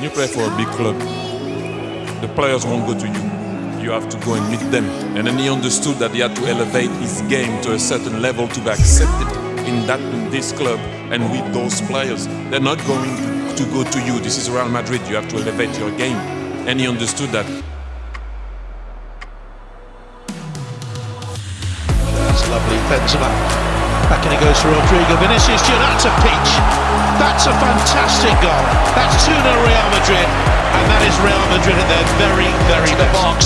When you play for a big club, the players won't go to you. You have to go and meet them. And then he understood that he had to elevate his game to a certain level to be accepted in that in this club and with those players. They're not going to, to go to you. This is Real Madrid. You have to elevate your game. And he understood that. That's lovely. Benzema. Back and it goes to Rodrigo Vinicius. Junior, that's a peach. That's a fantastic goal. That's 2 0 Real Madrid. And that is Real Madrid at their very, very to the best. box.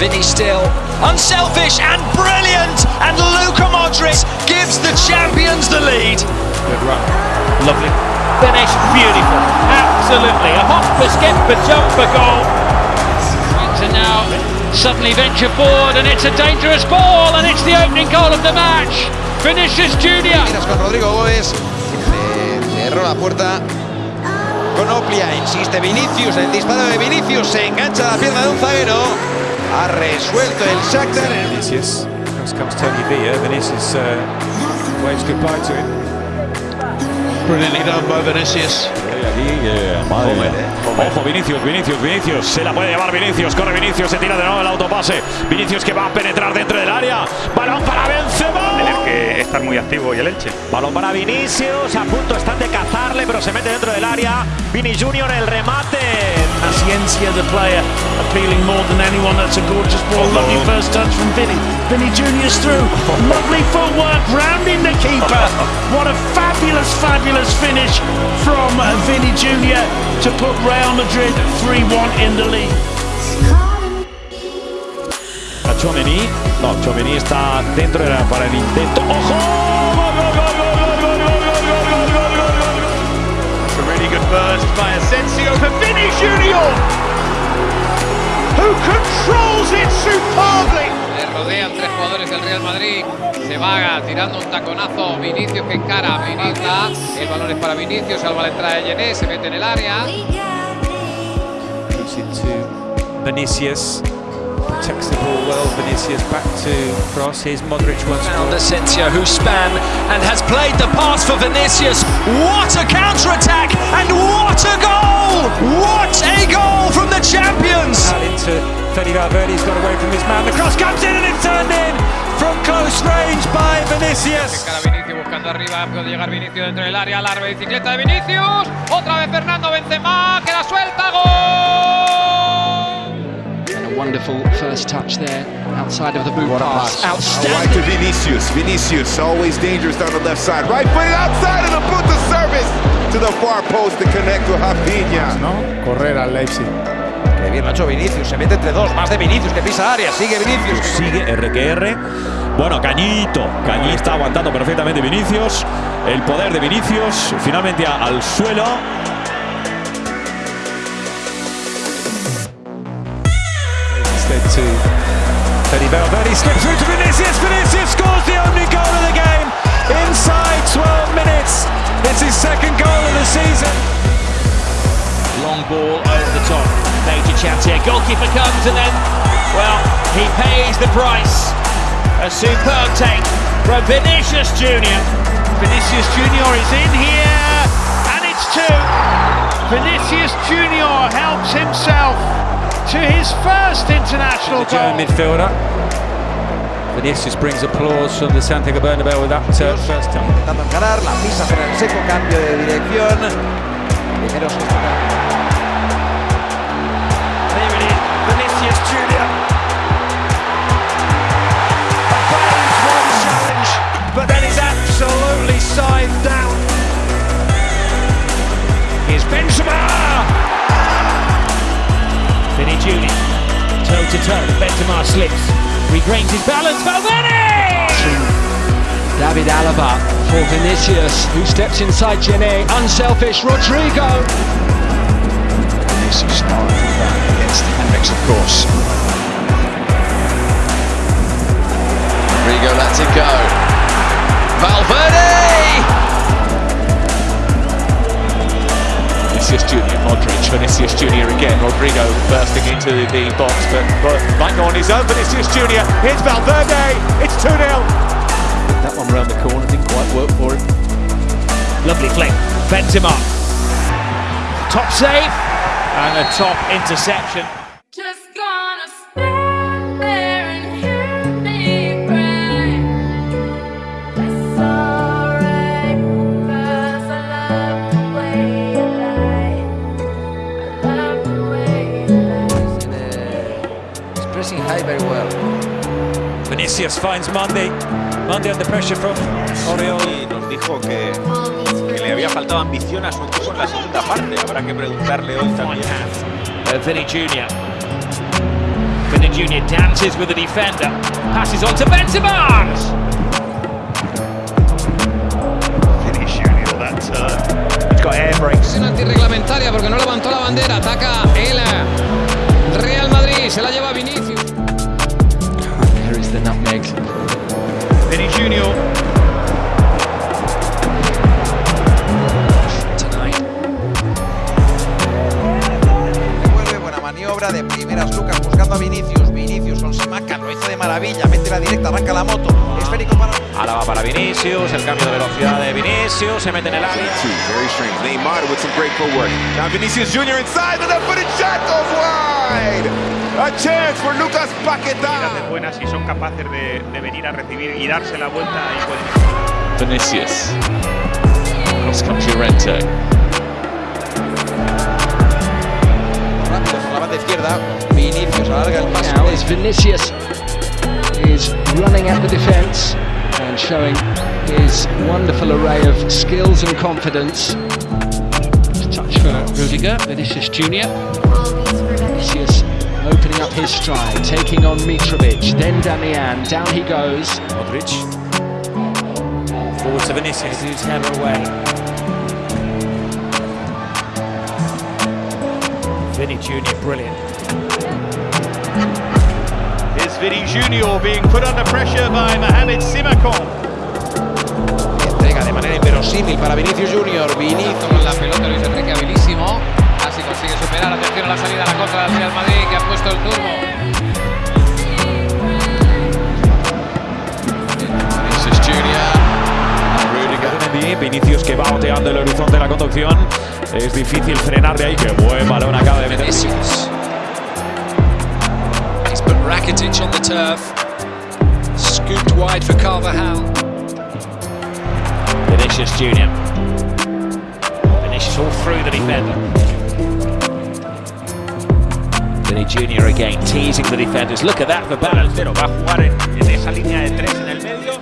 Vinny still unselfish and brilliant, and Luka Modric gives the champions the lead. Good run. Lovely. Finish. Beautiful. Absolutely. A hop, a skip, a jump, for goal. To now suddenly venture forward, and it's a dangerous ball, and it's the opening goal of the match. Vinicius Junior. Miras con Rodrigo Gómez. Le cerró la puerta. Con Oplia, insiste Vinicius. El disparo de Vinicius se engancha la pierna de un zaguero. Ha resuelto el Shakhtar. Vinicius. Comes, comes Tony Villa. Vinicius uh, waves goodbye to him. Brilliantly done by Vinicius. Aquí, eh, madre mía. Ojo, Vinicius, Vinicius, Vinicius. Se la puede llevar Vinicius. Corre Vinicius, se tira de nuevo el autopase. Vinicius que va a penetrar dentro del área. Balón para Benzema. Tener que estar muy activo y el Elche. Balón para Vinicius. A punto están de cazarle, pero se mete dentro del área. Vini Junior el remate. Paciencia, the player, appealing more than anyone. That's a gorgeous ball. Lovely first touch from Vinny. Vinny Junior's through. Lovely footwork, rounding the keeper. What a fabulous, fabulous finish from Vinny Junior to put Real Madrid 3-1 in the lead. A Tchouaméni. No, Tchouaméni está dentro era para el intento. ¡Ojo! By Asensio for Vinny Junior, who controls it superbly. Le rodean tres jugadores del Real Madrid. Se vaga tirando un taconazo. Vinicius que encara. Vinicius. El balón es para Vinicius. Salva la entrada de Yené. Se mete en el área. Vinicius. Protects the ball well. Vinicius back to cross. Here's Modric once more. Found Asensio, who span and has played the pass for Vinicius. What a counter-attack and what a goal! What a goal from the champions! Out into Fede Valverde. He's got away from his man. The cross comes in and it's turned in from close range by Vinicius. Vinicius buscando arriba. Puede llegar Vinicius dentro del área. Larga bicicleta de Vinicius. Otra vez Fernando Benzema. Que la suelta. Wonderful first touch there outside of the boot pass. Right Outstanding. to Vinicius. Vinicius always dangerous down the left side. Right foot outside of the boot to service to the far post to connect with Rafinha. ¿no? Correr al Leipzig. Qué bien lo ha hecho Vinicius. Se mete entre dos. Más de Vinicius que pisa área. Sigue Vinicius. Sigue RQR. Bueno, Cañito. Cañí está aguantando perfectamente Vinicius. El poder de Vinicius. Finalmente al suelo. Instead to Fede Valverde. Slips through to Vinicius. Vinicius scores the only goal of the game inside 12 minutes. It's his second goal of the season. Long ball over the top. Major chance here. Goalkeeper comes and then, well, he pays the price. A superb take from Vinicius Junior. Vinicius Junior is in here, and it's two. Vinicius Junior helps himself to his first international The German midfielder. Vinicius brings applause from the Santiago Bernabeu with that uh, first time. Intentando. La pisa con el seco. Cambio de dirección. Primero to toe. Benzema slips, regains his balance. Valverde. David Alaba for Vinicius, who steps inside Jene. Unselfish Rodrigo. Vinicius started with that against Hendricks, of course. Rodrigo lets it go. Valverde! Vinicius Junior, Modric, Vinicius Junior again. Rodrigo bursting into the box, but, but might go on his own. Vinicius Junior, here's Valverde. It's 2 0. That one round the corner didn't quite work for him. Lovely flick. Benzema. Top save. And a top interception. Pressing high very well. Vinicius finds Monday. Monday under pressure from Oriol. Y nos dijo que, que le había faltado ambición a su equipo en la segunda parte. Habrá que preguntarle hoy también. Uh, Vinny Jr. Vinny Jr. dances with the defender. Passes on to Benzema. Vinny Junior, that turn. He's got air brakes. Es antirreglamentaria porque no levantó la bandera. Ataca el Real Madrid. Se la lleva Vinicius. The nutmeg. Vinny. Devuelve buena maniobra de primeras Lucas buscando a Vinicius. Vinicius con Simaca lo hizo de maravilla. Mete la directa, arranca la moto. Esférico para. Ahora va para Vinicius, el cambio de velocidad de Vinicius, se mete en el área. Two, very strange. Neymar with some great footwork. Now Vinicius Jr. inside, the left footed shot goes wide. A chance for Lucas Paquetá. de buenas y son capaces de, de venir a recibir y darse la vuelta y pueden. Vinicius. Cross comes Llorente. Rápido por la banda izquierda. Vinicius alarga el pase. Now as Vinicius is running at the defence and showing his wonderful array of skills and confidence. Touch for Rudiger, Vinicius Junior. Vinicius opening up his stride, taking on Mitrovic, then Damian. Down he goes. Modric. Forward to Vinicius. His header away. Vinny Jr. brilliant. Is Vinny Junior being put under pressure by Mohamed Simakan. Entrega de manera inverosímil para Vinicius Junior. Vinicius. Con la pelota Luis Enrique habilísimo. Así superar. Atención a la salida a la contra del Real Madrid que ha puesto el turbo. Vinicius Junior. Que va oteando el horizonte de la conducción. Es difícil frenar de ahí. Qué buen balón acaba de meter. Vinicius. He's put Rakitic on the turf. Scooped wide for Carvajal. Vinicius Jr. Vinicius all through the defender. Jr. again teasing the defenders. Look at that for balance. Pero va a jugar en, en esa línea de tres en el medio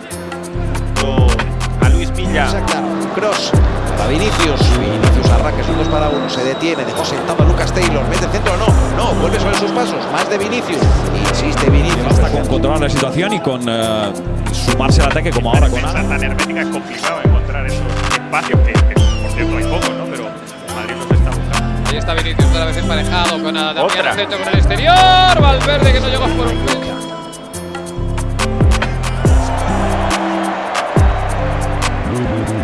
con a Luis. Claro. Cross para Vinicius. Vinicius arranca, es un 2 para 1. Se detiene, dejó sentado a Lucas Taylor. Mete el centro, no. No, vuelve sobre sus pasos. Más de Vinicius. Insiste Vinicius. Basta con controlar la situación y con eh, sumarse al ataque como ahora con Ana. tan hermética es complicado encontrar esos espacios que, que, por cierto hay pocos, Ahí está Vinicius otra vez emparejado con a Damián Otra. Centro con el exterior. Valverde que no llegó por un.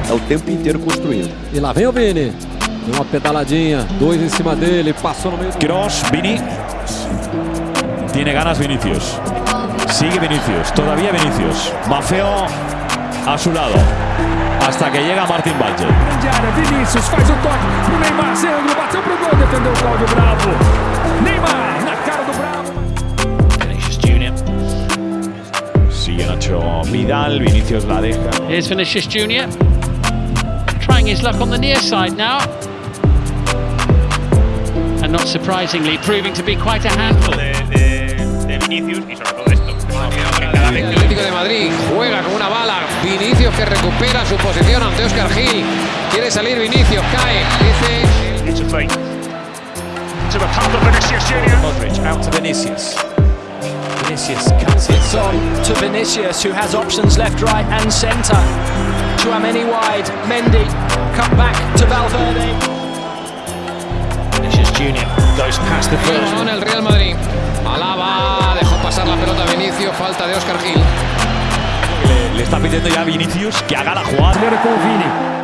É o tempo inteiro construindo. E lá vem o Vini. Deu uma pedaladinha, dois em cima dele, passou no meio do... Cross, Vini. Tiene ganas Vinicius. Sigue Vinicius, todavía Vinicius. Mafeo a su lado. Hasta que llega Martin Valjent. Grande área, Vinícius faz o toque pro Neymar, Sandro bateu pro gol, defendeu o Cláudio Bravo. Neymar na cara do Bravo. Vinicius Jr. Sigue Nacho Vidal, Vinicius la deja. Here's Vinicius Junior trying his luck on the near side now. And not surprisingly, proving to be quite a handful. De, de, de Vinicius y sobre todo esto. El Atlético de Madrid juega con una bala. Vinicius que recupera su posición ante Oscar Gil. Quiere salir Vinicius, cae. Dice. It's a fake. To the top of Vinicius Junior. Modric out to Vinicius. Vinicius cuts it. It's on to Vinicius, who has options left, right, and centre. Chouameni wide, Mendy cut back to Valverde. Vinicius Jr. goes past the first. El Real Madrid. Alaba, pasar la pelota a Vinicius, falta de Oscar Gil. Le, le está pidiendo ya a Vinicius que haga la jugada. Vini.